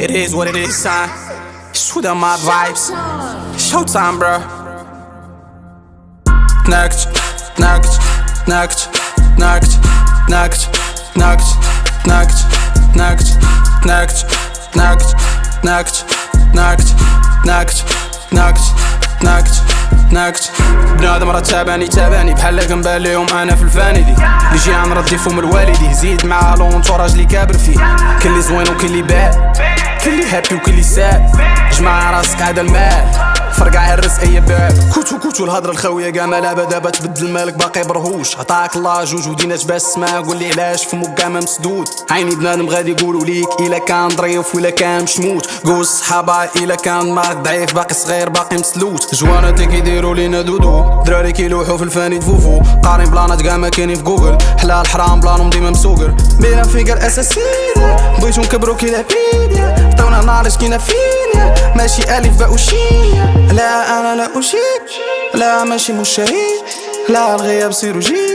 It is what it is, son. Shoot up my vibes. Showtime, bro. Next, next, next, next, next, next, next, next, next, next, next, next, next, next, next. ناكت. بنادم راه تابعني تابعني بحال كنبان ليهم أنا في الفانيدي اللي جي عن ردي فم الوالدي. زيد مع لونتوراج اللي كابر فيه. كل اللي زوين وكل اللي باد. كل اللي هابي وكل اللي ساد جمع راسك هذا المال. فرقع هرس اي باب كوتو كوتو الهضرة الخاوية كاع ما لعبه دابا تبدل مالك باقي برهوش. عطاك الله جوج ودينا باش تسمع قول لي علاش فمك كاع ما مسدود. عيني بنادم غادي يقولوا ليك إلا كان ظريف ولا كان مشموت قول الصحابه إلا كان مارك ضعيف باقي صغير باقي مسلوت. جواناتي كيديروا لينا دودو. دراري كيلوحوا في الفاني فوفو قارين بلانات كاع ما كاينين في جوجل. حلال حرام بلانهم ديما مسوقر. بينا فيكر أساسية. بغيتو نكبرو كي لابيديا عطونا نارش كينا فينيا ماشي ألف باء وشيا لا أنا لا اشيك لا ماشي مشاهير لا الغياب سيروجي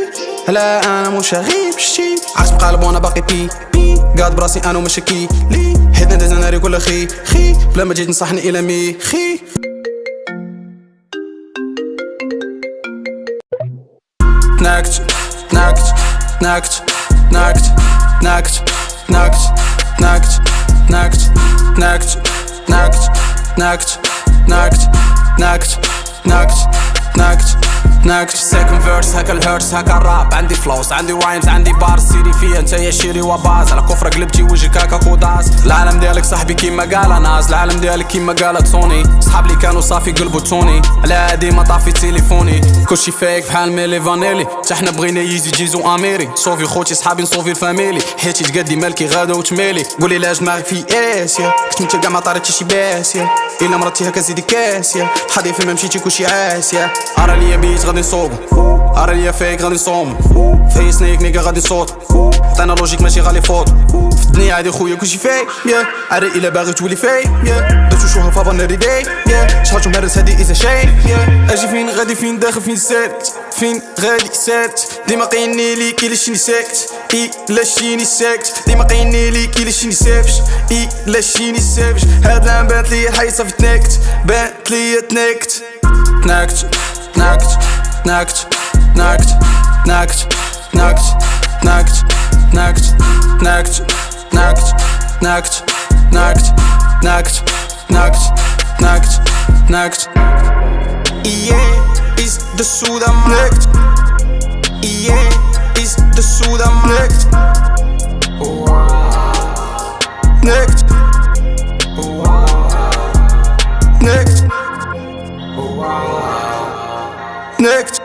لا أنا مش غيب شي عاش بقلب وأنا باقي بي بي قاعد براسي أنا ومش كي لي حيت ندز ناري كل خي خي بلا ما جيت نصحني إلى مي خي ناكت ناكت ناكت ناكت ناكت ناكت ناكت ناكت ناكت ناكت ناكت ناكت ناكت ناكت ناكت ناكت سيكند فيرس هكا الهيرس هكا الراب عندي فلوس عندي رايمز عندي بار سيري فيا انت يا شيري وباز. على كفرة قلبتي وجهك هكا كوداس العالم ديالك صاحبي كيما قال ناس العالم ديالك كيما قالت سوني. صحاب لي كانوا صافي قلبو توني. على ديما طافي تليفوني. كلشي فيك بحال ميلي فانيلي. حتى حنا بغينا يزي جيزو أميري. صوفي خوتي صحابي نصوفي الفاميلي. حيتي تقدي مالكي غادا وتميلي. قولي لاش دماغك في آسيا. كنت انت كاع ما طاريتي شي باسيا. إلا مرتي هكا زيدي كاسيا. حدي فين ما مشيتي كلشي عاسيا. ارا ليا بيت غادي نصوبو ارا ليا فيك غادي نصوم. في سنيك نيكا غادي صوت عطينا لوجيك ماشي غالي فوت. في الدنيا هادي خويا كلشي فيك يا ارا إلا باغي تولي فيك يا درتو شوها فابا ناري داي يا شحال مهرس هادي اذا شاي يا أجي فين غادي فين داخل فين سالت فين غادي سالت ديما قيني لي كي لاشيني ساكت اي لاشيني ساكت ديما قيني لي كي لاشيني سافش اي لاشيني سافش هاد العام بانت لي الحي صافي تنكت بانت لي تنكت تنكت تنكت تنكت نكت نكت نكت نكت نكت نكت نكت نكت نكت نكت نكت Naakt, naakt Yeah, is de soda maakt Yeah, is de soda maakt Naakt Naakt Naakt